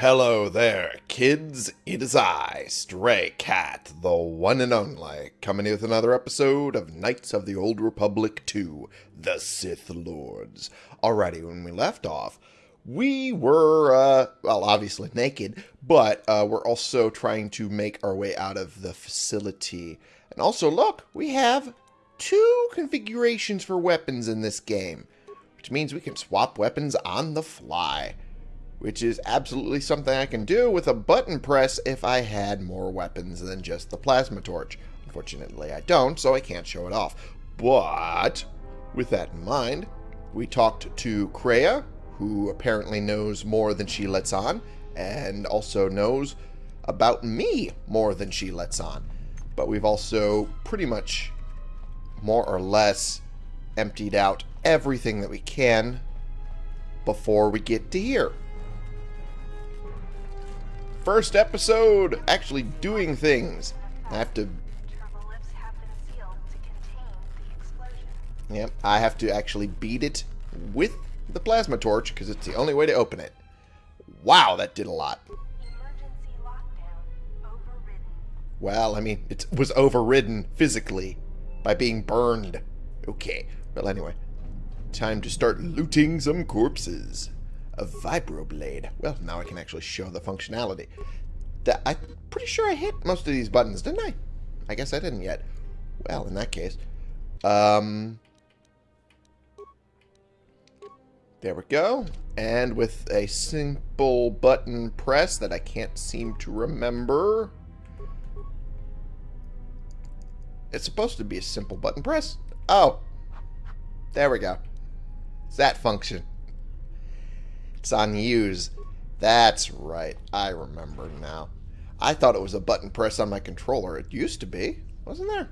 Hello there, kids. It is I, Stray Cat, the one and only, coming with another episode of Knights of the Old Republic 2, The Sith Lords. Alrighty, when we left off, we were, uh, well, obviously naked, but uh, we're also trying to make our way out of the facility. And also, look, we have two configurations for weapons in this game, which means we can swap weapons on the fly which is absolutely something I can do with a button press if I had more weapons than just the plasma torch. Unfortunately, I don't, so I can't show it off. But, with that in mind, we talked to Kreia, who apparently knows more than she lets on, and also knows about me more than she lets on. But we've also pretty much, more or less, emptied out everything that we can before we get to here first episode actually doing things. I have to... Yep, I have to actually beat it with the plasma torch because it's the only way to open it. Wow, that did a lot. Well, I mean, it was overridden physically by being burned. Okay, well anyway, time to start looting some corpses a vibroblade. Well, now I can actually show the functionality. That I'm pretty sure I hit most of these buttons, didn't I? I guess I didn't yet. Well, in that case. Um, there we go. And with a simple button press that I can't seem to remember. It's supposed to be a simple button press. Oh. There we go. It's that function. It's on use. That's right. I remember now. I thought it was a button press on my controller. It used to be. Wasn't there?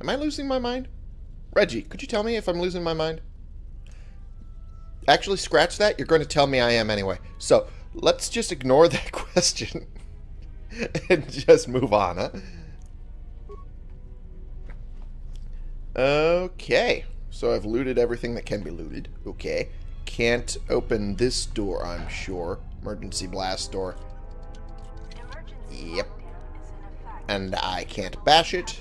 Am I losing my mind? Reggie, could you tell me if I'm losing my mind? Actually, scratch that. You're going to tell me I am anyway. So, let's just ignore that question and just move on, huh? Okay. So I've looted everything that can be looted. Okay can't open this door, I'm sure. Emergency blast door. Yep. And I can't bash it.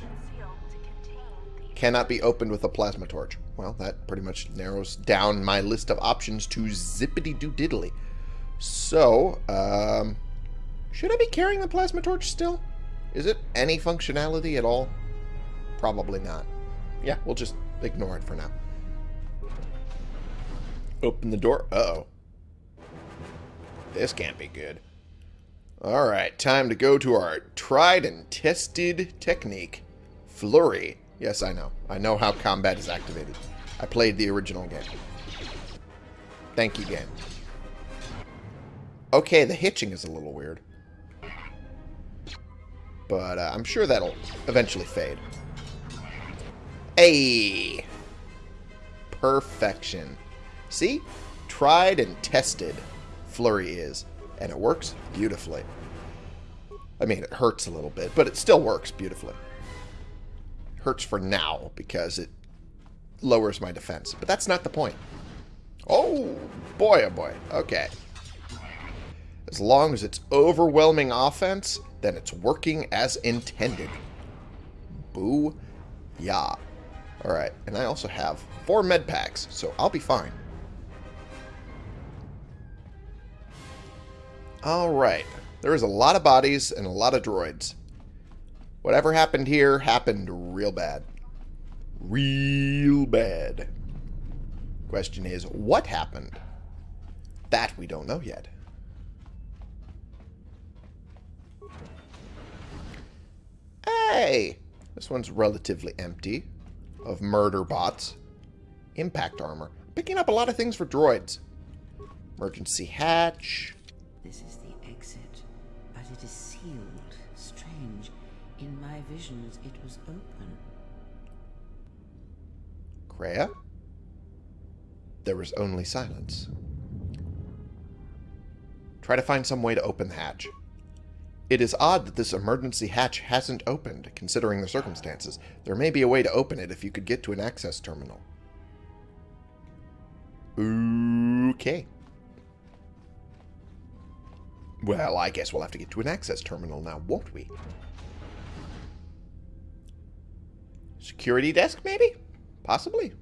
Cannot be opened with a plasma torch. Well, that pretty much narrows down my list of options to zippity-doo-diddly. So, um, should I be carrying the plasma torch still? Is it any functionality at all? Probably not. Yeah, we'll just ignore it for now. Open the door. Uh oh This can't be good. Alright, time to go to our tried and tested technique. Flurry. Yes, I know. I know how combat is activated. I played the original game. Thank you, game. Okay, the hitching is a little weird. But uh, I'm sure that'll eventually fade. Hey! Perfection. See? Tried and tested Flurry is. And it works beautifully. I mean, it hurts a little bit, but it still works beautifully. Hurts for now, because it lowers my defense. But that's not the point. Oh, boy, oh boy. Okay. As long as it's overwhelming offense, then it's working as intended. Boo. Yeah. Alright, and I also have four med packs, so I'll be fine. Alright. There is a lot of bodies and a lot of droids. Whatever happened here happened real bad. Real bad. Question is, what happened? That we don't know yet. Hey! This one's relatively empty of murder bots. Impact armor. Picking up a lot of things for droids. Emergency hatch. This is the exit, but it is sealed. Strange. In my visions, it was open. Kreia? There was only silence. Try to find some way to open the hatch. It is odd that this emergency hatch hasn't opened, considering the circumstances. There may be a way to open it if you could get to an access terminal. Okay. Well, I guess we'll have to get to an access terminal now, won't we? Security desk, maybe? Possibly.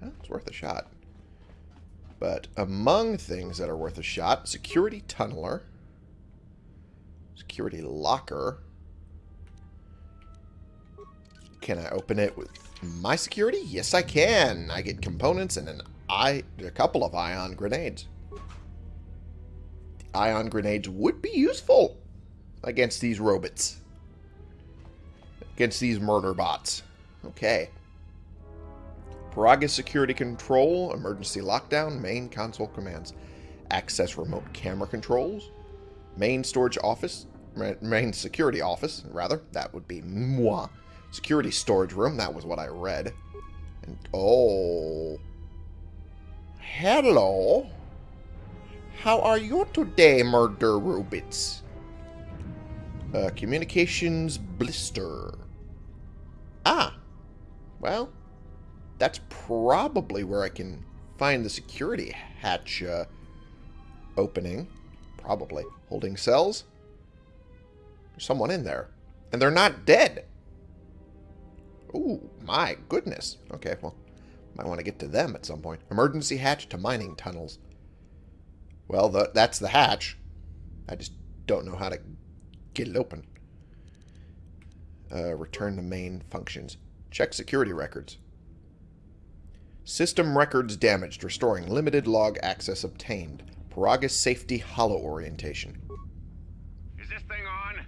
Well, it's worth a shot. But among things that are worth a shot, security tunneler, security locker. Can I open it with my security? Yes, I can. I get components and an I a couple of ion grenades. Ion grenades would be useful against these robots. Against these murder bots. Okay. Peragus Security Control, Emergency Lockdown, Main Console Commands. Access Remote Camera Controls. Main Storage Office, Main Security Office, rather. That would be moi. Security Storage Room, that was what I read. And, oh. Hello. How are you today, murder robots? Uh, communications blister. Ah. Well, that's probably where I can find the security hatch uh, opening. Probably. Holding cells. There's someone in there. And they're not dead. Ooh, my goodness. Okay, well, might want to get to them at some point. Emergency hatch to mining tunnels. Well, the, that's the hatch. I just don't know how to get it open. Uh, return to main functions. Check security records. System records damaged. Restoring limited log access obtained. Peragus safety holo orientation. Is this thing on?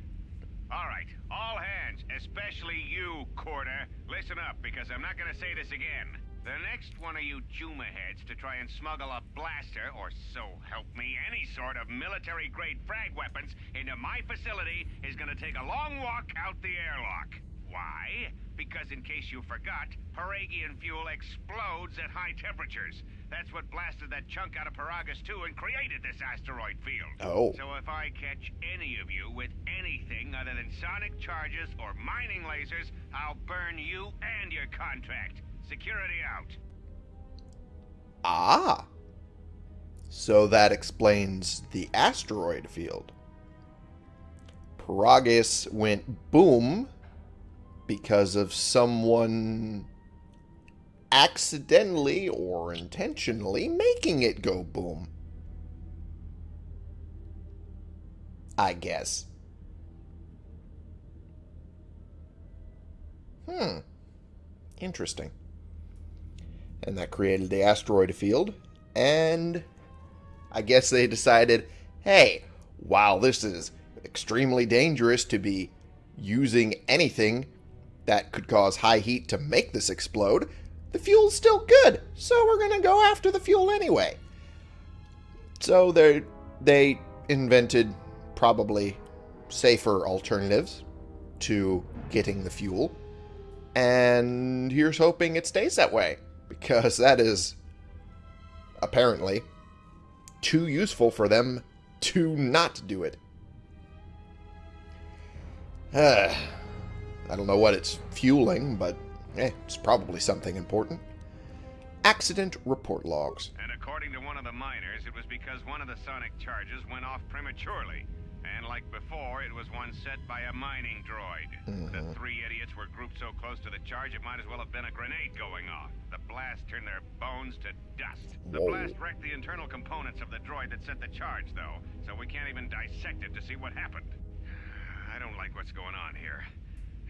All right. All hands, especially you, Coorta. Listen up, because I'm not going to say this again. The next one of you Juma heads to try and smuggle a blaster, or so help me, any sort of military-grade frag weapons into my facility is gonna take a long walk out the airlock. Why? Because in case you forgot, Peragian fuel explodes at high temperatures. That's what blasted that chunk out of Peragus 2 and created this asteroid field. Oh. So if I catch any of you with anything other than sonic charges or mining lasers, I'll burn you and your contract. Security out. Ah. So that explains the asteroid field. Peragus went boom because of someone accidentally or intentionally making it go boom. I guess. Hmm. Interesting and that created the asteroid field. And I guess they decided, hey, while this is extremely dangerous to be using anything that could cause high heat to make this explode, the fuel's still good, so we're going to go after the fuel anyway. So they they invented probably safer alternatives to getting the fuel. And here's hoping it stays that way because that is apparently too useful for them to not do it. Uh, I don't know what it's fueling, but eh, it's probably something important. Accident report logs. And according to one of the miners, it was because one of the sonic charges went off prematurely. And like before, it was one set by a mining droid. Mm -hmm. The mm-hmm. three idiots were grouped so close to the charge, it might as well have been a grenade going off. The blast turned their bones to dust. The Whoa. blast wrecked the internal components of the droid that set the charge, though, so we can't even dissect it to see what happened. I don't like what's going on here.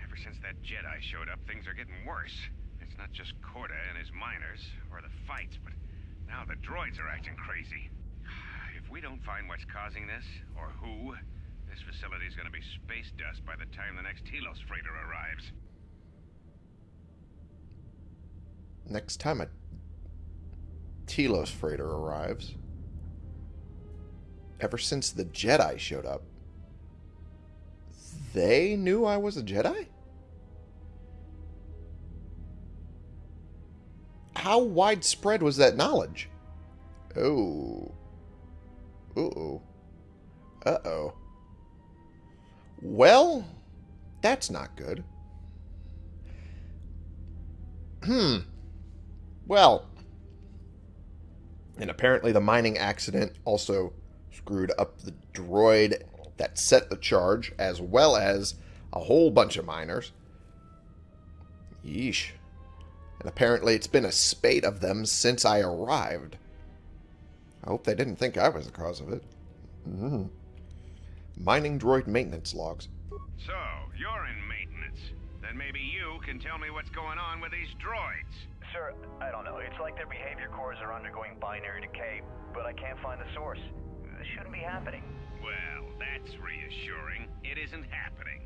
Ever since that Jedi showed up, things are getting worse. It's not just Coorta and his miners, or the fights, but now the droids are acting crazy. We don't find what's causing this, or who, this facility is going to be space dust by the time the next Telos freighter arrives. Next time a Telos freighter arrives. Ever since the Jedi showed up, they knew I was a Jedi? How widespread was that knowledge? Oh. Uh-oh. Uh-oh. Well, that's not good. Hmm. Well, and apparently the mining accident also screwed up the droid that set the charge, as well as a whole bunch of miners. Yeesh. And apparently it's been a spate of them since I arrived. I hope they didn't think I was the cause of it. Mm. Mining droid maintenance logs. So, you're in maintenance. Then maybe you can tell me what's going on with these droids. Sir, I don't know. It's like their behavior cores are undergoing binary decay, but I can't find the source. This shouldn't be happening. Well, that's reassuring. It isn't happening.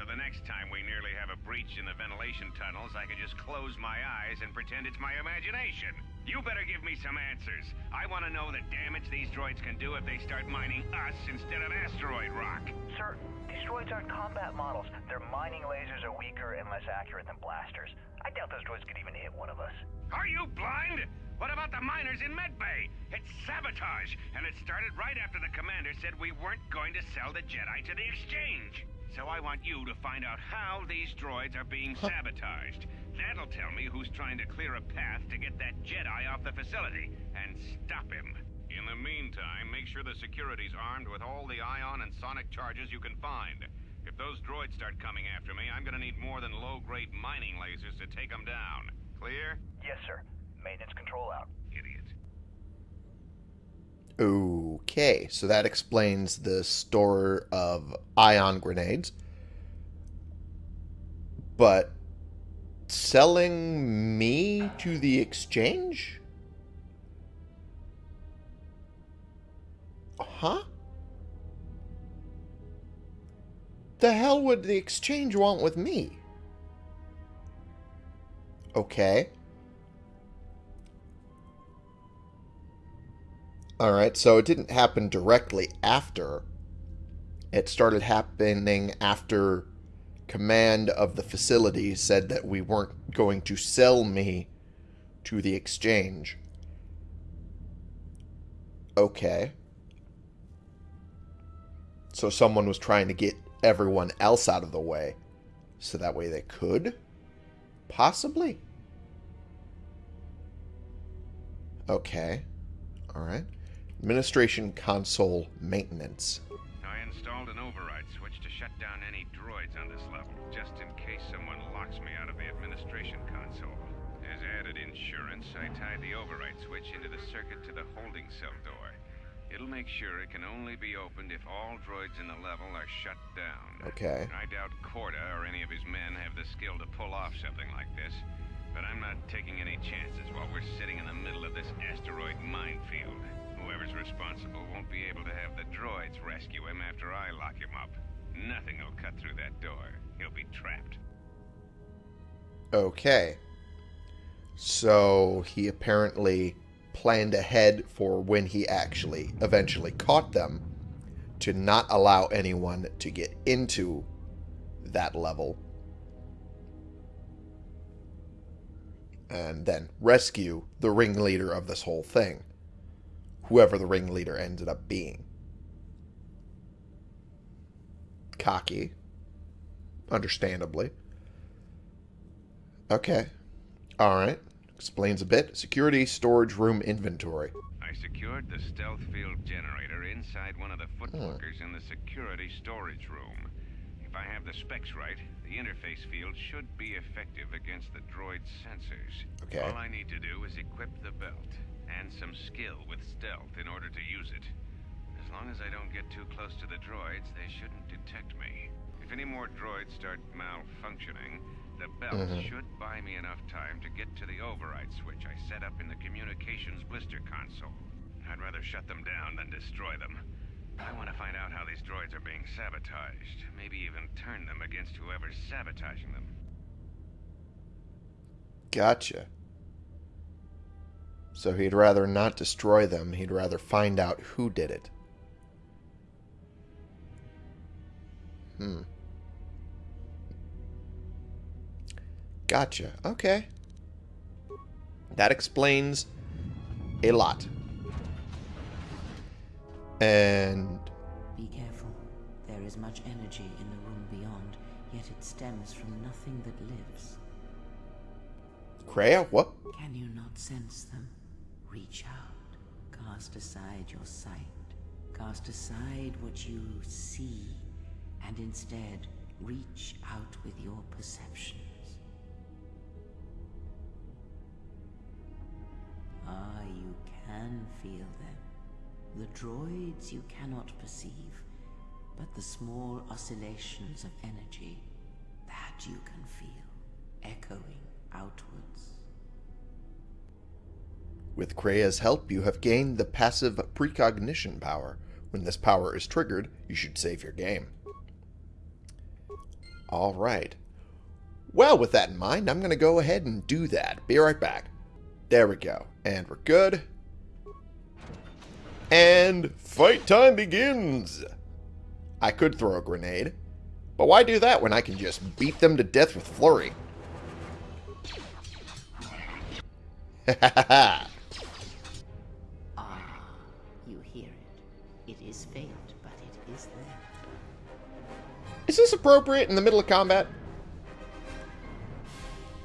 So the next time we nearly have a breach in the ventilation tunnels, I can just close my eyes and pretend it's my imagination. You better give me some answers. I want to know the damage these droids can do if they start mining us instead of asteroid rock. Sir, these droids aren't combat models. Their mining lasers are weaker and less accurate than blasters. I doubt those droids could even hit one of us. Are you blind? What about the miners in Medbay? It's sabotage, and it started right after the commander said we weren't going to sell the Jedi to the exchange. So I want you to find out how these droids are being sabotaged. That'll tell me who's trying to clear a path to get that Jedi off the facility and stop him. In the meantime, make sure the security's armed with all the ion and sonic charges you can find. If those droids start coming after me, I'm gonna need more than low-grade mining lasers to take them down. Clear? Yes, sir. Maintenance control out. Idiot. Okay, so that explains the store of ion grenades. But selling me to the exchange? Huh? The hell would the exchange want with me? Okay. Alright, so it didn't happen directly after. It started happening after command of the facility said that we weren't going to sell me to the exchange. Okay. So someone was trying to get everyone else out of the way so that way they could? Possibly. Okay. Alright. Administration console maintenance. I installed an override switch to shut down any droids on this level, just in case someone locks me out of the administration console. As added insurance, I tied the override switch into the circuit to the holding cell door. It'll make sure it can only be opened if all droids in the level are shut down. Okay. I doubt Coorta or any of his men have the skill to pull off something like this. But I'm not taking any chances while we're sitting in the middle of this asteroid minefield. Whoever's responsible won't be able to have the droids rescue him after I lock him up. Nothing will cut through that door. He'll be trapped. Okay. So he apparently planned ahead for when he actually eventually caught them to not allow anyone to get into that level and then rescue the ringleader of this whole thing whoever the ringleader ended up being. Cocky. Understandably. Okay. All right. Explains a bit. Security storage room inventory. I secured the stealth field generator inside one of the hmm. footlockers in the security storage room. If I have the specs right, the interface field should be effective against the droid's sensors. Okay. All I need to do is equip the belt and some skill with stealth in order to use it. As long as I don't get too close to the droids, they shouldn't detect me. If any more droids start malfunctioning, the belt Mhm. should buy me enough time to get to the override switch I set up in the communications blister console. I'd rather shut them down than destroy them. I want to find out how these droids are being sabotaged. Maybe even turn them against whoever's sabotaging them. Gotcha. So he'd rather not destroy them, he'd rather find out who did it. Hmm. Gotcha. Okay. That explains a lot. And Be careful. There is much energy in the room beyond, yet it stems from nothing that lives. Kreia, what? Can you not sense them? Reach out. Cast aside your sight. Cast aside what you see and instead reach out with your perceptions. Ah, you can feel them. The droids you cannot perceive, but the small oscillations of energy, that you can feel, echoing outwards. With Kreia's help, you have gained the passive precognition power. When this power is triggered, you should save your game. Alright. Well, with that in mind, I'm going to go ahead and do that. Be right back. There we go. And we're good. And fight time begins! I could throw a grenade. But why do that when I can just beat them to death with Flurry? Ha ha ha! Is this appropriate in the middle of combat?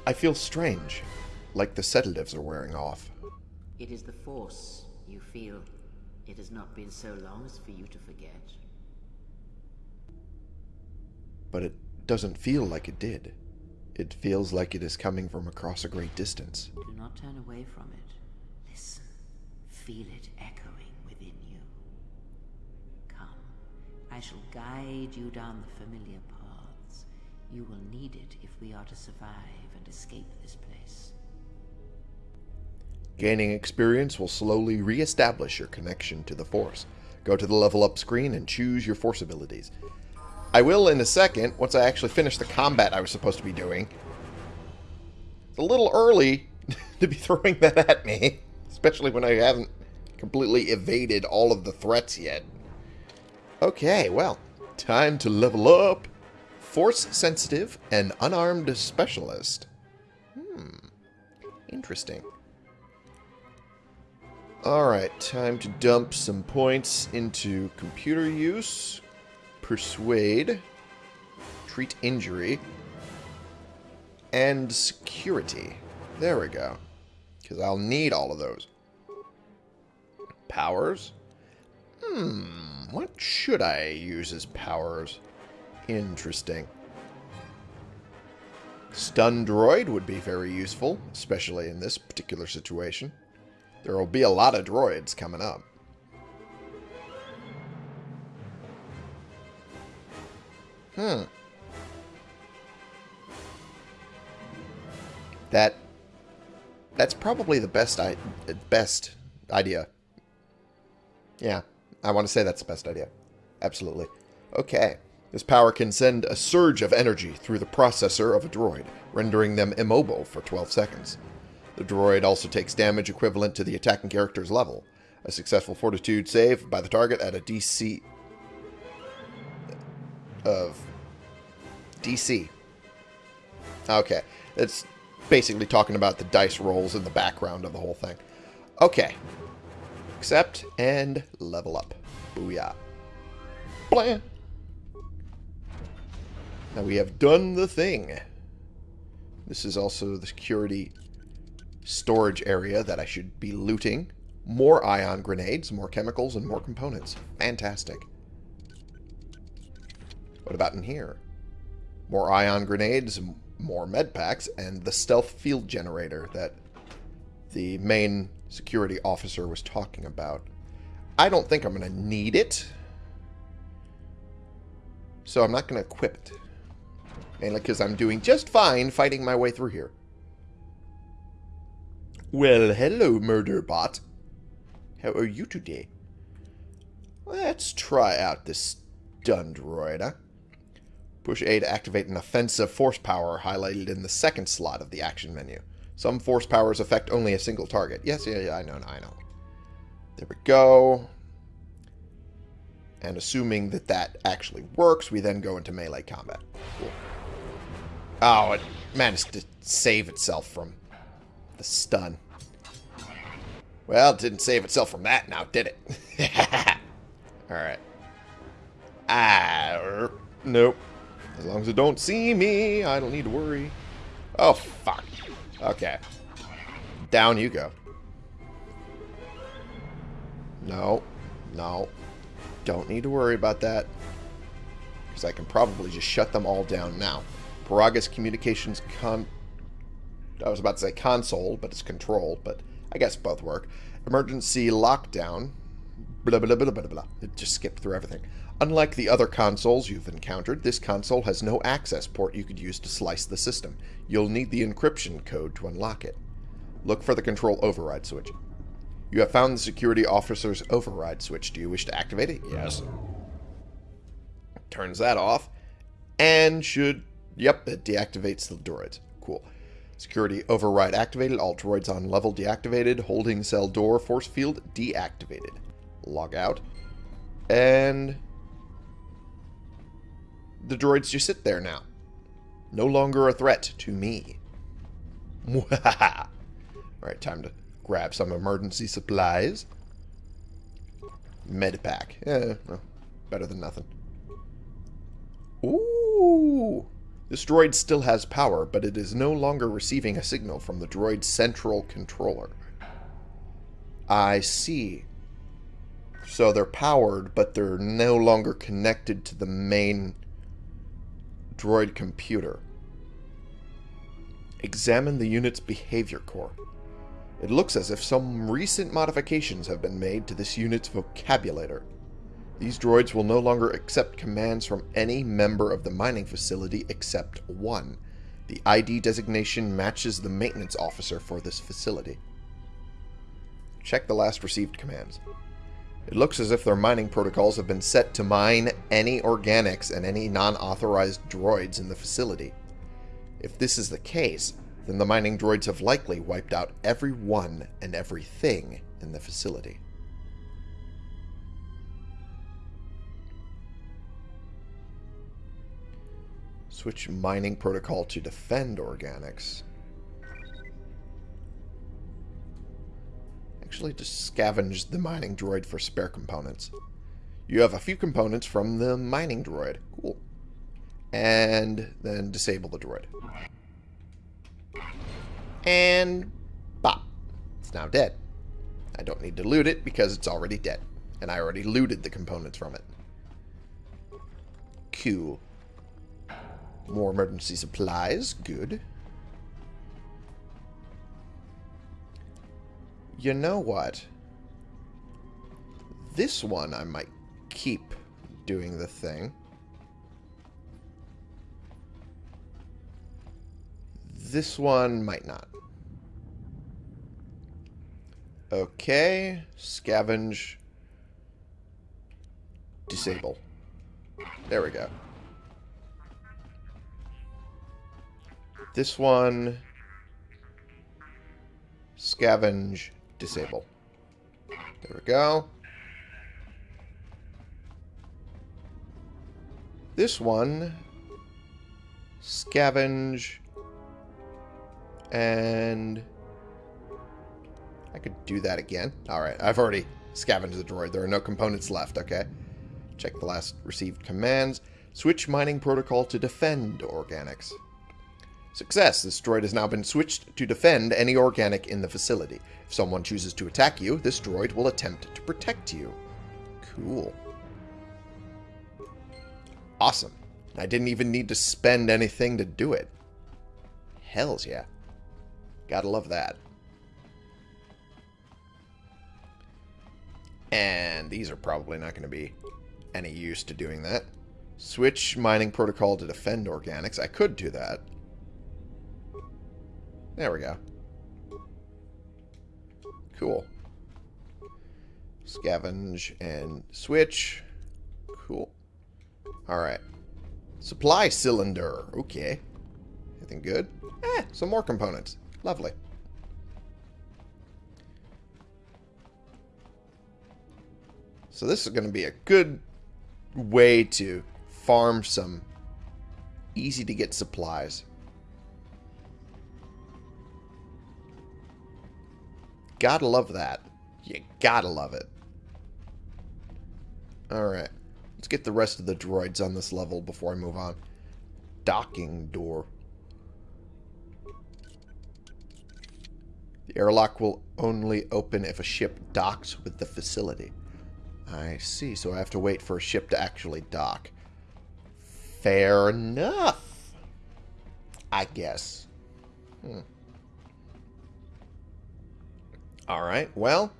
I feel strange, like the sedatives are wearing off. It is the Force you feel. It has not been so long as for you to forget. But it doesn't feel like it did. It feels like it is coming from across a great distance. Do not turn away from it. Listen. Feel it echoing within you. Come. I shall guide you down the familiar paths. You will need it if we are to survive and escape this place. Gaining experience will slowly re-establish your connection to the Force. Go to the level up screen and choose your Force abilities. I will in a second, once I actually finish the combat I was supposed to be doing. It's a little early to be throwing that at me, especially when I haven't completely evaded all of the threats yet. Okay, well, time to level up. Force sensitive and unarmed specialist. Hmm, interesting. Alright, time to dump some points into computer use, persuade, treat injury, and security. There we go. Because I'll need all of those. Powers? Hmm, what should I use as powers? Interesting. Stun droid would be very useful, especially in this particular situation. There will be a lot of droids coming up. Hmm. That that's probably the best I best idea. Yeah, I want to say that's the best idea. Absolutely. Okay. This power can send a surge of energy through the processor of a droid, rendering them immobile for 12 seconds. The droid also takes damage equivalent to the attacking character's level. A successful fortitude save by the target at a DC of DC. Okay, it's basically talking about the dice rolls in the background of the whole thing. Okay. Accept and level up. Booyah. Blam! Now we have done the thing. This is also the security storage area that I should be looting. More ion grenades, more chemicals, and more components. Fantastic. What about in here? More ion grenades, more med packs, and the stealth field generator that the main security officer was talking about. I don't think I'm going to need it. So I'm not going to equip it. Mainly because I'm doing just fine fighting my way through here. Well, hello, murder bot. How are you today? Let's try out this stun droid, huh? Push A to activate an offensive force power highlighted in the second slot of the action menu. Some force powers affect only a single target. Yes, yeah, yeah, I know, I know. There we go. And assuming that that actually works, we then go into melee combat. Cool. Oh, it managed to save itself from the stun. Well, it didn't save itself from that now, did it? Alright. Ah, nope. As long as it don't see me, I don't need to worry. Oh, fuck. Okay. Down you go. No. No. Don't need to worry about that. Because I can probably just shut them all down now. Peragus Communications Con... I was about to say console, but it's control, but I guess both work. Emergency lockdown. Blah, blah, blah, blah, blah, blah. It just skipped through everything. Unlike the other consoles you've encountered, this console has no access port you could use to slice the system. You'll need the encryption code to unlock it. Look for the control override switch. You have found the security officer's override switch. Do you wish to activate it? Yes. Turns that off. And should... Yep, it deactivates the droids. Cool. Security override activated. All droids on level deactivated. Holding cell door force field deactivated. Log out. And... The droids just sit there now. No longer a threat to me. Alright, time to grab some emergency supplies. Medipack. Yeah, well, better than nothing. Ooh! This droid still has power, but it is no longer receiving a signal from the droid's central controller. I see. So they're powered, but they're no longer connected to the main droid computer. Examine the unit's behavior core. It looks as if some recent modifications have been made to this unit's vocabulator. These droids will no longer accept commands from any member of the mining facility except one. The ID designation matches the maintenance officer for this facility. Check the last received commands. It looks as if their mining protocols have been set to mine any organics and any non-authorized droids in the facility. If this is the case, then the mining droids have likely wiped out everyone and everything in the facility. Switch mining protocol to defend organics. Actually, just scavenge the mining droid for spare components. You have a few components from the mining droid. Cool. And then disable the droid. And bop. It's now dead. I don't need to loot it because it's already dead. And I already looted the components from it. Cool. More emergency supplies. Good. You know what? This one I might keep doing the thing. This one might not. Okay. Scavenge. Disable. There we go. This one... Scavenge. Disable. There we go. This one... Scavenge... And... I could do that again. Alright, I've already scavenged the droid. There are no components left, okay? Check the last received commands. Switch mining protocol to defend organics. Success! This droid has now been switched to defend any organic in the facility. If someone chooses to attack you, this droid will attempt to protect you. Cool. Awesome. I didn't even need to spend anything to do it. Hells yeah. Gotta love that. And these are probably not going to be any use to doing that. Switch mining protocol to defend organics. I could do that. There we go. Cool. Scavenge and switch. Cool. Alright. Supply cylinder. Okay. Anything good? Eh, some more components. Lovely. So this is going to be a good way to farm some easy to get supplies. Gotta love that. You gotta love it. Alright. Let's get the rest of the droids on this level before I move on. Docking door. The airlock will only open if a ship docks with the facility. I see. So I have to wait for a ship to actually dock. Fair enough. I guess. Hmm. Alright, well,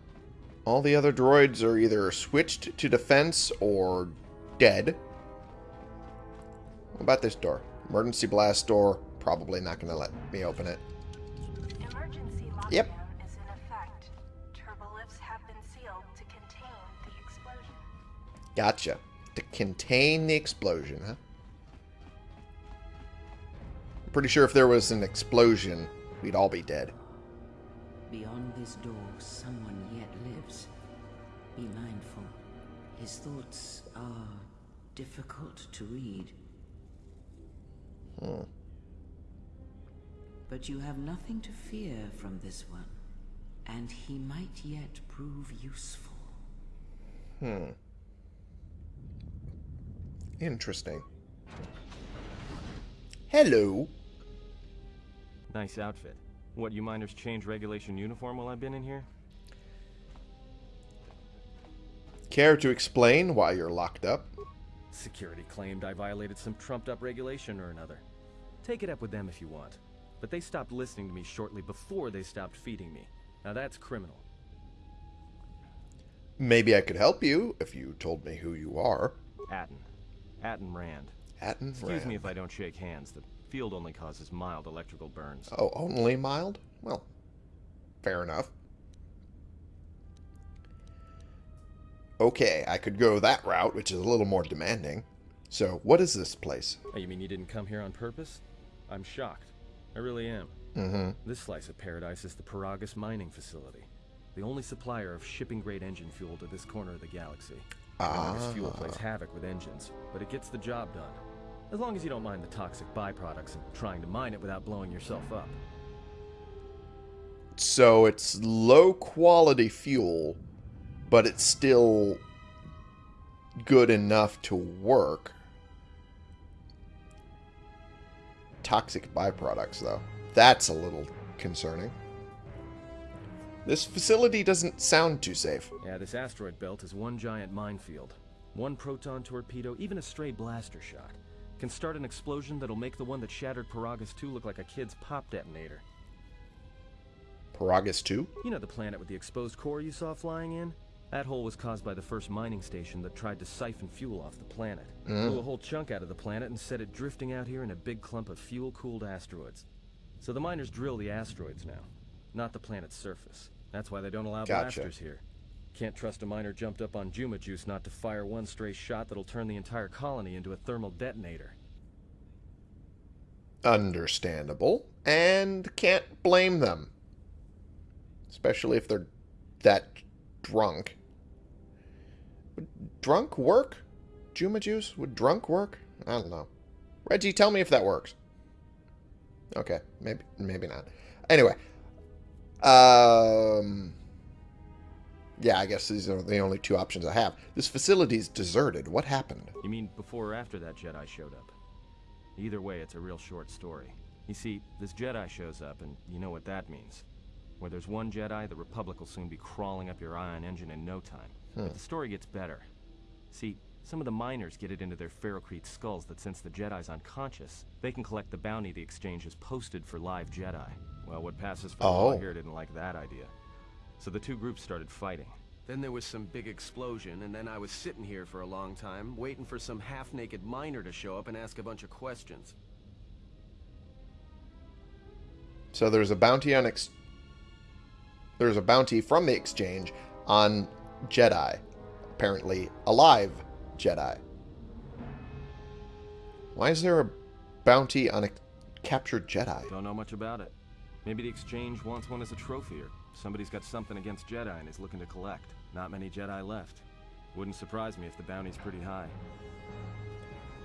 all the other droids are either switched to defense or dead. What about this door? Emergency blast door. Probably not going to let me open it. Emergency lockdown Yep. is in effect. Turbolifts have been sealed to contain the explosion. Gotcha. To contain the explosion, huh? I'm pretty sure if there was an explosion, we'd all be dead. Beyond this door, someone yet lives. Be mindful. His thoughts are difficult to read. Hmm. But you have nothing to fear from this one, and he might yet prove useful. Hmm. Interesting. Hello. Nice outfit. What, you miners change regulation uniform while I've been in here? Care to explain why you're locked up? Security claimed I violated some trumped up regulation or another. Take it up with them if you want. But they stopped listening to me shortly before they stopped feeding me. Now that's criminal. Maybe I could help you if you told me who you are. Atton. Atton Rand. Atton Excuse Rand. me if I don't shake hands. The field only causes mild electrical burns. Oh, only mild? Well, fair enough. Okay, I could go that route, which is a little more demanding. So, what is this place? Oh, you mean you didn't come here on purpose? I'm shocked. I really am. Mm-hmm. This slice of paradise is the Peragus mining facility. The only supplier of shipping-grade engine fuel to this corner of the galaxy. Peragus fuel Ah. plays havoc with engines, but it gets the job done. As long as you don't mind the toxic byproducts and trying to mine it without blowing yourself up. So, it's low quality fuel, but it's still good enough to work. Toxic byproducts, though. That's a little concerning. This facility doesn't sound too safe. Yeah, this asteroid belt is one giant minefield. One proton torpedo, even a stray blaster shot, can start an explosion that'll make the one that shattered Peragus 2 look like a kid's pop detonator. Peragus 2? You know the planet with the exposed core you saw flying in? That hole was caused by the first mining station that tried to siphon fuel off the planet. Hmm. Blew a whole chunk out of the planet and set it drifting out here in a big clump of fuel-cooled asteroids. So the miners drill the asteroids now, not the planet's surface. That's why they don't allow Gotcha. blasters here. Can't trust a miner jumped up on Juma Juice not to fire one stray shot that'll turn the entire colony into a thermal detonator. Understandable. And can't blame them. Especially if they're that drunk. Would drunk work? Juma juice? Would drunk work? I don't know. Reggie, tell me if that works. Okay, maybe maybe not. Anyway. Um Yeah, I guess these are the only two options I have. This facility's deserted. What happened? You mean before or after that Jedi showed up? Either way, it's a real short story. You see, this Jedi shows up, and you know what that means. Where there's one Jedi, the Republic will soon be crawling up your ion engine in no time. But hmm. the story gets better. See, some of the miners get it into their ferrocrete skulls that since the Jedi's unconscious, they can collect the bounty the exchange has posted for live Jedi. Well, what passes for law Oh. here didn't like that idea. So the two groups started fighting. Then there was some big explosion, and then I was sitting here for a long time, waiting for some half-naked miner to show up and ask a bunch of questions. So there's a bounty on ex- there's a bounty from the exchange on Jedi, apparently alive Jedi. Why is there a bounty on a captured Jedi? Don't know much about it. Maybe the exchange wants one as a trophy, or somebody's got something against Jedi and is looking to collect. Not many Jedi left. Wouldn't surprise me if the bounty's pretty high.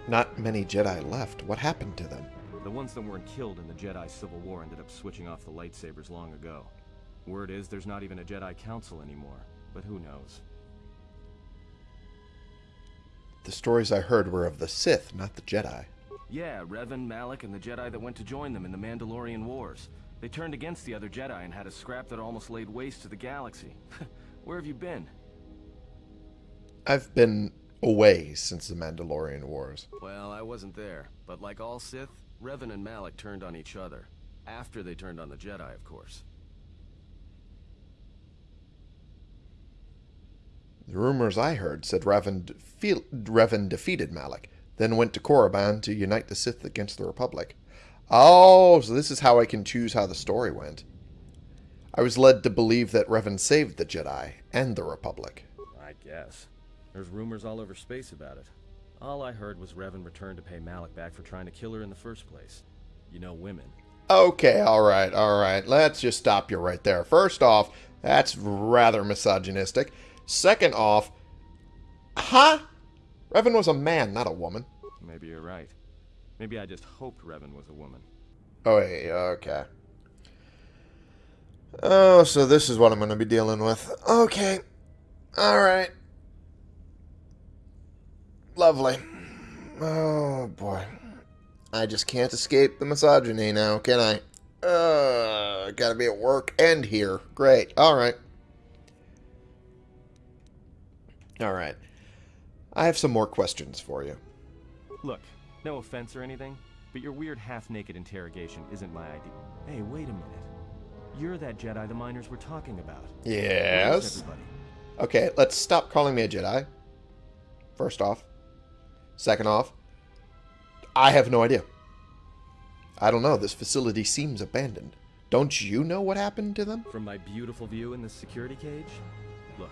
Not many Jedi left. What happened to them? The ones that weren't killed in the Jedi Civil War ended up switching off the lightsabers long ago. Word is there's not even a Jedi Council anymore, but who knows? The stories I heard were of the Sith, not the Jedi. Yeah, Revan, Malak, and the Jedi that went to join them in the Mandalorian Wars. They turned against the other Jedi and had a scrap that almost laid waste to the galaxy. Where have you been? I've been away since the Mandalorian Wars. Well, I wasn't there, but like all Sith, Revan and Malak turned on each other. After they turned on the Jedi, of course. The rumors I heard said Revan, Revan defeated Malak, then went to Korriban to unite the Sith against the Republic. Oh, so this is how I can choose how the story went. I was led to believe that Revan saved the Jedi and the Republic. I guess. There's rumors all over space about it. All I heard was Revan returned to pay Malak back for trying to kill her in the first place. You know women. Okay, alright, alright. Let's just stop you right there. First off, that's rather misogynistic. Second off, huh? Revan was a man, not a woman. Maybe you're right. Maybe I just hoped Revan was a woman. Oh, wait, okay. Oh, so this is what I'm going to be dealing with. Okay. Alright. Lovely. Oh, boy. I just can't escape the misogyny now, can I? Uh, gotta be at work and here. Great. Alright. Alright. I have some more questions for you. Look, no offense or anything, but your weird half-naked interrogation isn't my idea. Hey, wait a minute. You're that Jedi the miners were talking about. Yes? Okay, let's stop calling me a Jedi. First off. Second off, I have no idea. I don't know. This facility seems abandoned. Don't you know what happened to them? From my beautiful view in this security cage? Look,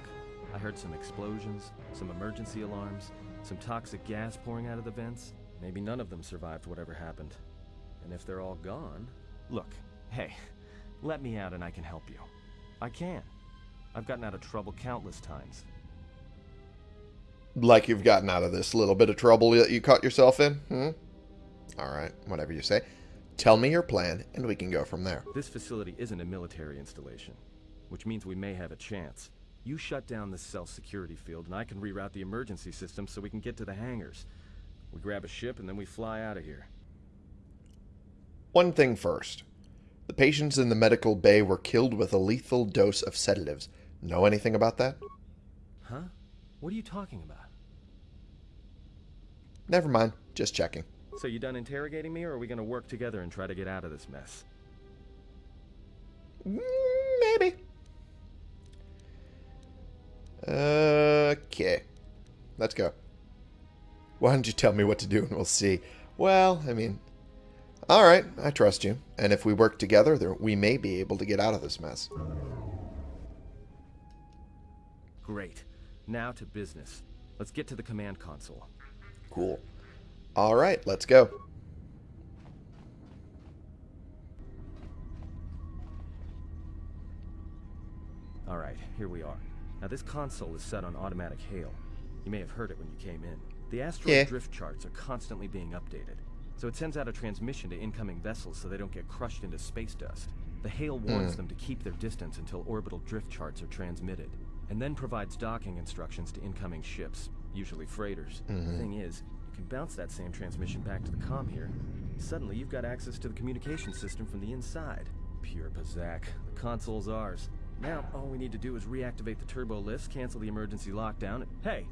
I heard some explosions, some emergency alarms, some toxic gas pouring out of the vents. Maybe none of them survived whatever happened. And if they're all gone... Look, hey, let me out and I can help you. I can. I've gotten out of trouble countless times. Like you've gotten out of this little bit of trouble that you caught yourself in? Hmm? Alright, whatever you say. Tell me your plan, and we can go from there. This facility isn't a military installation, which means we may have a chance. You shut down this cell security field, and I can reroute the emergency system so we can get to the hangars. We grab a ship, and then we fly out of here. One thing first. The patients in the medical bay were killed with a lethal dose of sedatives. Know anything about that? Huh? What are you talking about? Never mind. Just checking. So you done interrogating me, or are we gonna work together and try to get out of this mess? Mm, Maybe. Okay. Let's go. Why don't you tell me what to do and we'll see? Well, I mean, alright, I trust you. And if we work together, there, we may be able to get out of this mess. Great. Now to business. Let's get to the command console. Cool. Alright, let's go. Alright, here we are. Now this console is set on automatic hail. You may have heard it when you came in. The asteroid Yeah. drift charts are constantly being updated. So it sends out a transmission to incoming vessels so they don't get crushed into space dust. The hail warns hmm. them to keep their distance until orbital drift charts are transmitted, and then provides docking instructions to incoming ships, usually freighters. The mm-hmm. thing is, you can bounce that same transmission back to the com here. Suddenly you've got access to the communication system from the inside. Pure Pazaak. The console's ours. Now, all we need to do is reactivate the turbo lifts, cancel the emergency lockdown. Hey,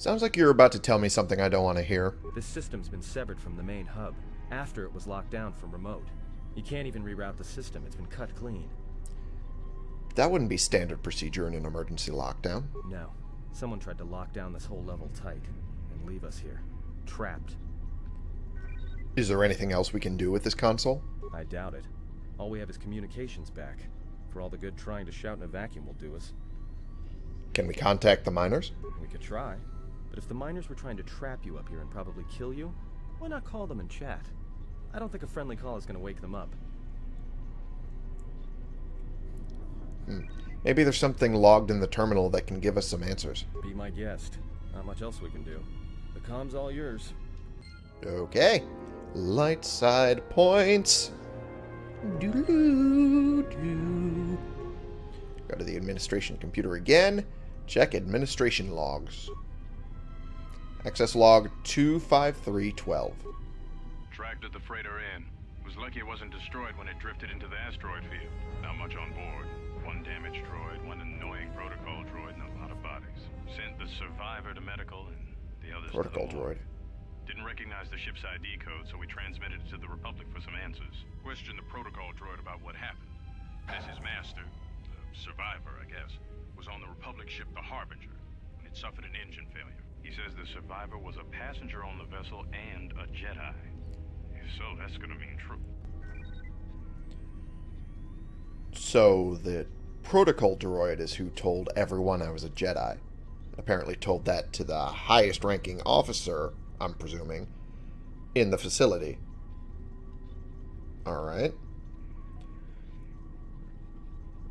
Sounds like you're about to tell me something I don't want to hear. this system's been severed from the main hub, after it was locked down from remote. You can't even reroute the system, it's been cut clean. That wouldn't be standard procedure in an emergency lockdown. No, someone tried to lock down this whole level tight, and leave us here. Trapped. Is there anything else we can do with this console? I doubt it. All we have is communications back. For all the good trying to shout in a vacuum will do us. Can we contact the miners? We could try. But if the miners were trying to trap you up here and probably kill you, why not call them and chat? I don't think a friendly call is going to wake them up. Hmm. Maybe there's something logged in the terminal that can give us some answers. Be my guest. Not much else we can do. The com's all yours. Okay. Light side points. Doo-doo-doo. Go to the administration computer again. Check administration logs. Access log 25312. Tracked at the freighter in. Was lucky it wasn't destroyed when it drifted into the asteroid field. Not much on board. One damaged droid, one annoying protocol droid, and a lot of bodies. Sent the survivor to medical and the others Protocol to the droid. Didn't recognize the ship's ID code, so we transmitted it to the Republic for some answers. Questioned the protocol droid about what happened. Says his master, the survivor, I guess, was on the Republic ship the Harbinger when it suffered an engine failure. He says the survivor was a passenger on the vessel and a Jedi. So, that's gonna mean true. So the protocol droid is who told everyone I was a Jedi. Apparently told that to the highest ranking officer, I'm presuming, in the facility. Alright.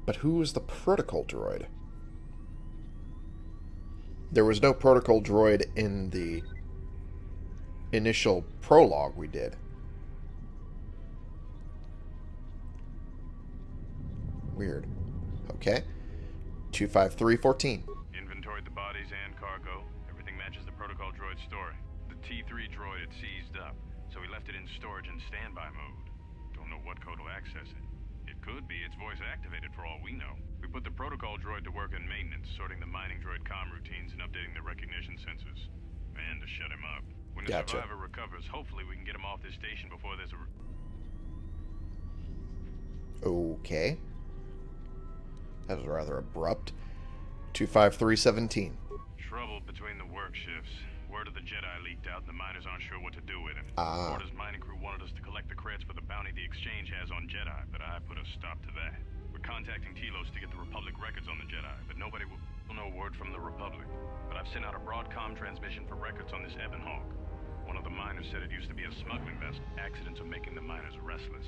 But who was the protocol droid? There was no protocol droid in the initial prologue we did. Weird. Okay. 25314. Inventoried the bodies and cargo. Everything matches the protocol droid's story. The T3 droid had seized up, so he left it in storage in standby mode. Don't know what code will access it. It could be it's voice activated for all we know. We put the protocol droid to work in maintenance, sorting the mining droid comm routines and updating the recognition sensors. And to shut him up. When the Gotcha. survivor recovers, hopefully we can get him off this station before there's a... Okay. That was rather abrupt. 25317. Trouble between the work shifts. Word of the Jedi leaked out and the miners aren't sure what to do with it. Ah. Coorta's mining crew wanted us to collect the credits for the bounty the Exchange has on Jedi, but I put a stop to that. Contacting Telos to get the Republic records on the Jedi, but nobody will no word from the Republic. But I've sent out a broadcom transmission for records on this Ebon Hawk. One of the miners said it used to be a smuggling vessel. Accidents are making the miners restless.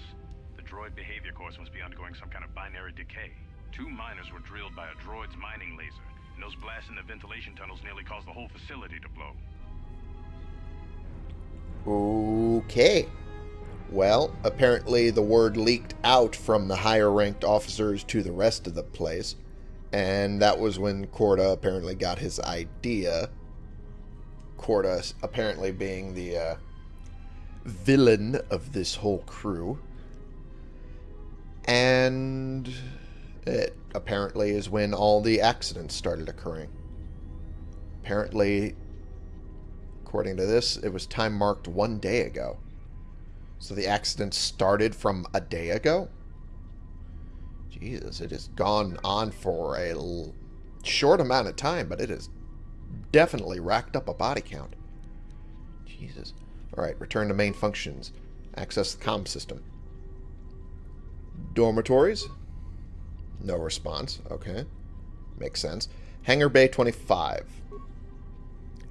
The droid behavior course must be undergoing some kind of binary decay. Two miners were drilled by a droid's mining laser, and those blasts in the ventilation tunnels nearly caused the whole facility to blow. Okay. Well, apparently the word leaked out from the higher ranked officers to the rest of the place. And that was when Coorta apparently got his idea. Coorta apparently being the uh, villain of this whole crew. And it apparently is when all the accidents started occurring. Apparently, according to this, it was time marked one day ago. So the accident started from a day ago? Jesus, it has gone on for a short amount of time, but it has definitely racked up a body count. Jesus. Alright, return to main functions. Access the comm system. Dormitories? No response. Okay. Makes sense. Hangar Bay 25.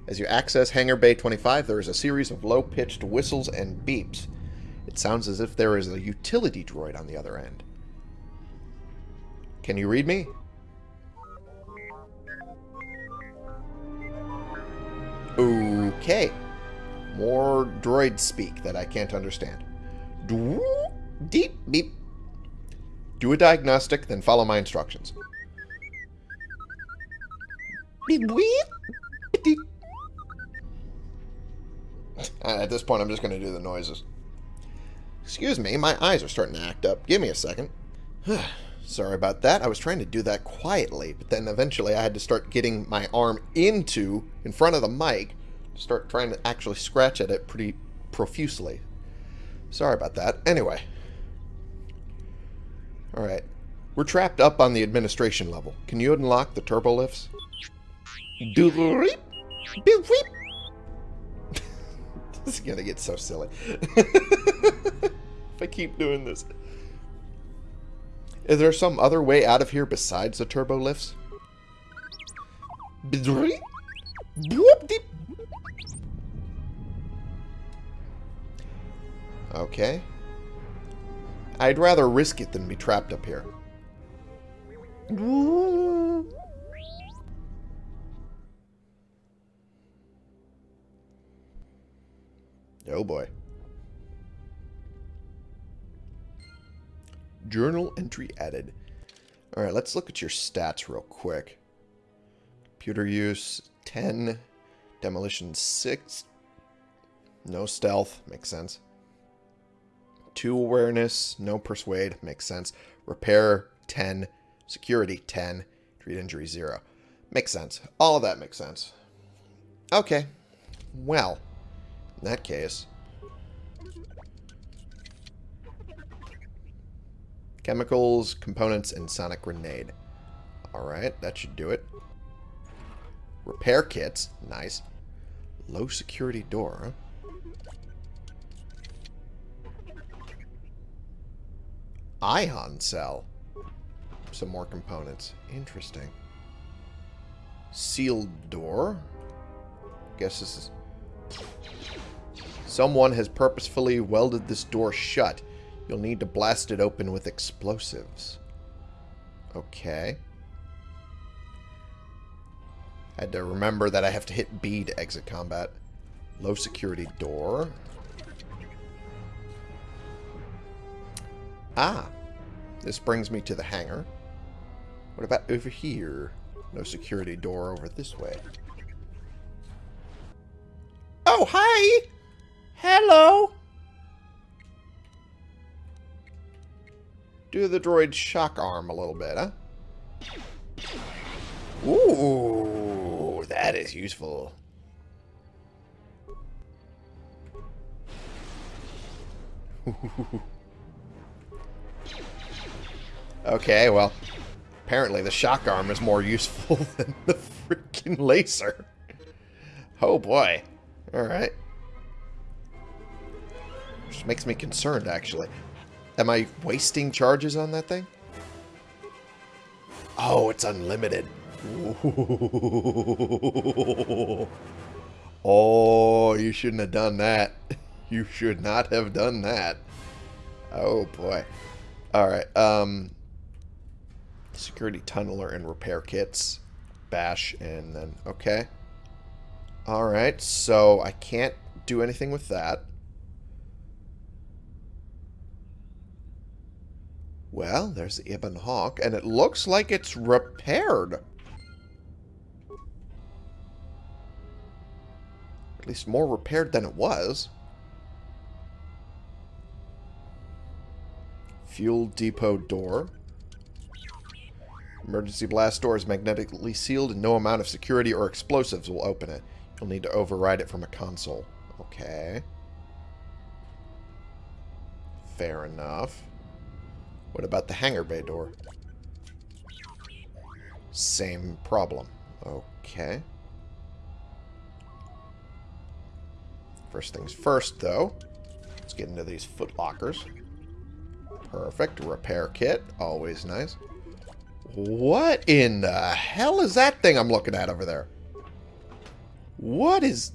As you access Hangar Bay 25, there is a series of low-pitched whistles and beeps. It sounds as if there is a utility droid on the other end. Can you read me? Okay. More droid speak that I can't understand. Deep beep. Do a diagnostic, then follow my instructions. At this point, I'm just going to do the noises. Excuse me, my eyes are starting to act up. Give me a second. Sorry about that. I was trying to do that quietly, but then eventually I had to start getting my arm into, in front of the mic, to start trying to actually scratch at it pretty profusely. Sorry about that. Anyway. Alright. We're trapped up on the administration level. Can you unlock the turbo lifts? Doop, beep, beep. this is gonna get so silly. if I keep doing this. Is there some other way out of here besides the turbo lifts? Okay. I'd rather risk it than be trapped up here. Oh boy. Journal entry added. Alright, let's look at your stats real quick. Computer use 10. Demolition 6. No stealth. Makes sense. 2 awareness. No persuade. Makes sense. Repair 10. Security 10. Treat injury 0. Makes sense. All of that makes sense. Okay. Well, in that case... Chemicals, components, and sonic grenade. Alright, that should do it. Repair kits. Nice. Low security door. Ion cell. Some more components. Interesting. Sealed door. Guess this is... Someone has purposefully welded this door shut. You'll need to blast it open with explosives. Okay. Had to remember that I have to hit B to exit combat. Low security door. Ah. This brings me to the hangar. What about over here? No security door over this way. Oh, hi! Hello! Do the droid shock arm a little bit, huh? Ooh, that is useful. okay, well, apparently the shock arm is more useful than the freaking laser. Oh boy. Alright. Which makes me concerned, actually. Am I wasting charges on that thing? Oh, it's unlimited. Oh, you shouldn't have done that. You should not have done that. Oh, boy. Alright, um... Security tunneler and repair kits. Bash, and then... Okay. Alright, so I can't do anything with that. Well, there's the Ebon Hawk, and it looks like it's repaired. At least more repaired than it was. Fuel depot door. Emergency blast door is magnetically sealed and no amount of security or explosives will open it. You'll need to override it from a console. Okay. Fair enough. What about the hangar bay door? Same problem. Okay. First things first, though. Let's get into these foot lockers. Perfect. Repair kit. Always nice. What in the hell is that thing I'm looking at over there? What is...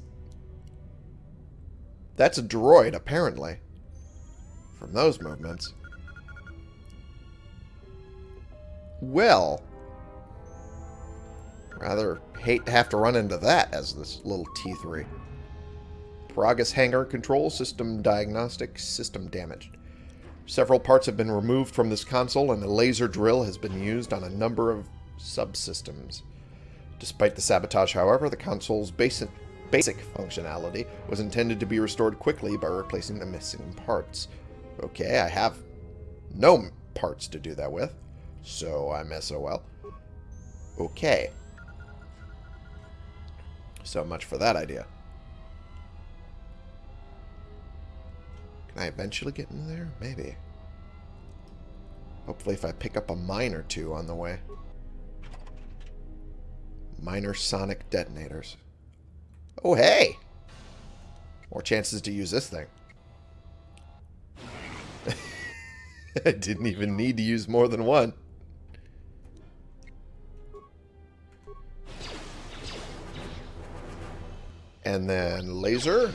That's a droid, apparently. From those movements. Well. Rather hate to have to run into that as this little T3. Peragus hangar control system diagnostic system damaged. Several parts have been removed from this console, and a laser drill has been used on a number of subsystems. Despite the sabotage, however, the console's basic, basic functionality was intended to be restored quickly by replacing the missing parts. Okay, I have no parts to do that with, so I'm SOL. Okay. So much for that idea. Can I eventually get in there? Maybe. Hopefully if I pick up a mine or two on the way. Minor sonic detonators. Oh, hey! More chances to use this thing. I didn't even need to use more than one. And then laser.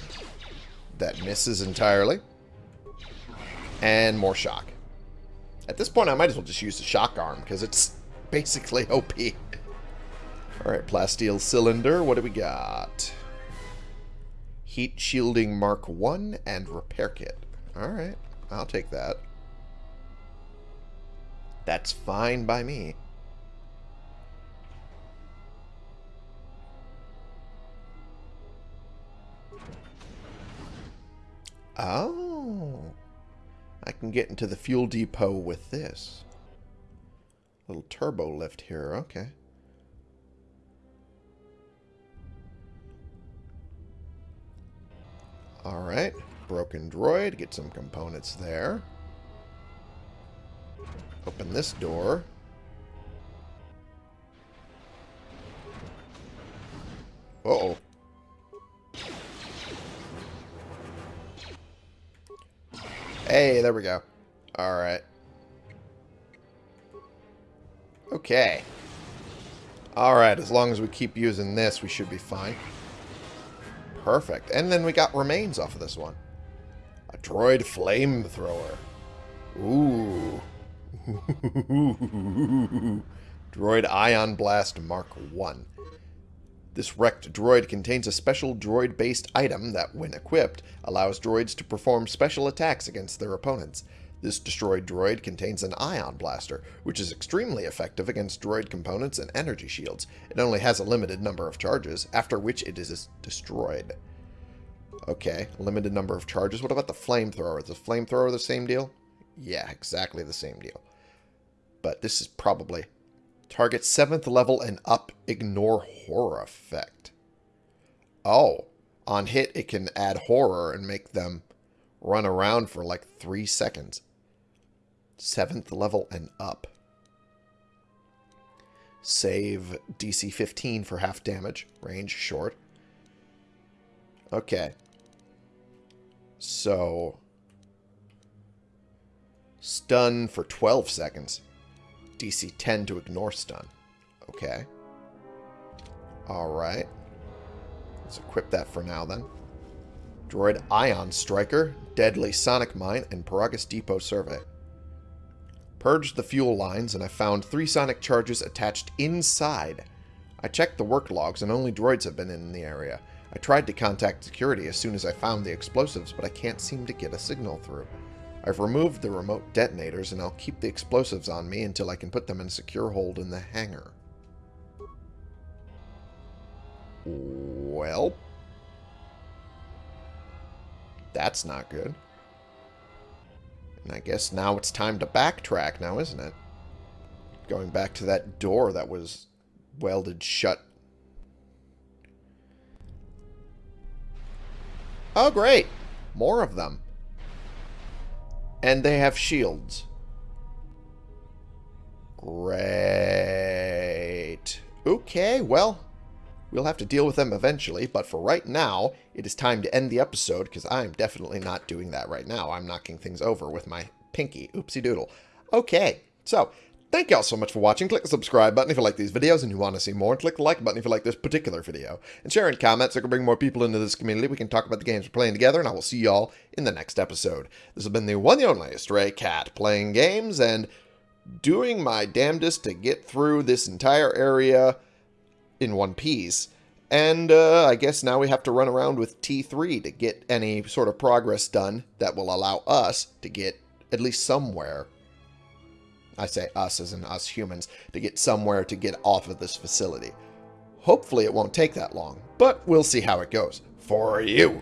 That misses entirely. And more shock. At this point, I might as well just use the shock arm, because it's basically OP. Alright, plasteel cylinder. What do we got? Heat shielding Mark 1 and repair kit. Alright, I'll take that. That's fine by me. Oh. I can get into the fuel depot with this. Little turbo lift here. Okay. Alright. Broken droid. Get some components there. Open this door. Uh oh Hey, there we go. Alright. Okay. Alright, as long as we keep using this, we should be fine. Perfect. And then we got remains off of this one. A droid flamethrower. Ooh. droid Ion Blast Mark 1. This wrecked droid contains a special droid-based item that, when equipped, allows droids to perform special attacks against their opponents. This destroyed droid contains an ion blaster, which is extremely effective against droid components and energy shields. It only has a limited number of charges, after which it is destroyed. Okay, limited number of charges. What about the flamethrower? Is the flamethrower the same deal? Yeah, exactly the same deal. But this is probably Target 7th level and up, ignore horror effect. Oh, on hit it can add horror and make them run around for like 3 seconds. 7th level and up. Save DC 15 for half damage. Range short. Okay. So... Stun for 12 seconds. DC 10 to ignore stun. Okay. Alright. Let's equip that for now then. Droid Ion Striker, Deadly Sonic Mine, and Peragus Depot Survey. Purged the fuel lines, and I found three sonic charges attached inside. I checked the work logs, and only droids have been in the area. I tried to contact security as soon as I found the explosives, but I can't seem to get a signal through. I've removed the remote detonators, and I'll keep the explosives on me until I can put them in a secure hold in the hangar. Well... That's not good. And I guess now it's time to backtrack now, isn't it? Going back to that door that was welded shut. Oh, great. More of them. And they have shields. Great. Okay, well, we'll have to deal with them eventually, but for right now, it is time to end the episode, because I'm definitely not doing that right now. I'm knocking things over with my pinky. Oopsie doodle. Okay, so Thank you all so much for watching. Click the subscribe button if you like these videos and you want to see more. And click the like button if you like this particular video. And share and comment so I can bring more people into this community. We can talk about the games we're playing together. And I will see you all in the next episode. This has been the one and only Stray Cat playing games and doing my damnedest to get through this entire area in one piece. And uh, I guess now we have to run around with T3 to get any sort of progress done that will allow us to get at least somewhere I say us as in us humans, to get somewhere to get off of this facility. Hopefully it won't take that long, but we'll see how it goes. For you!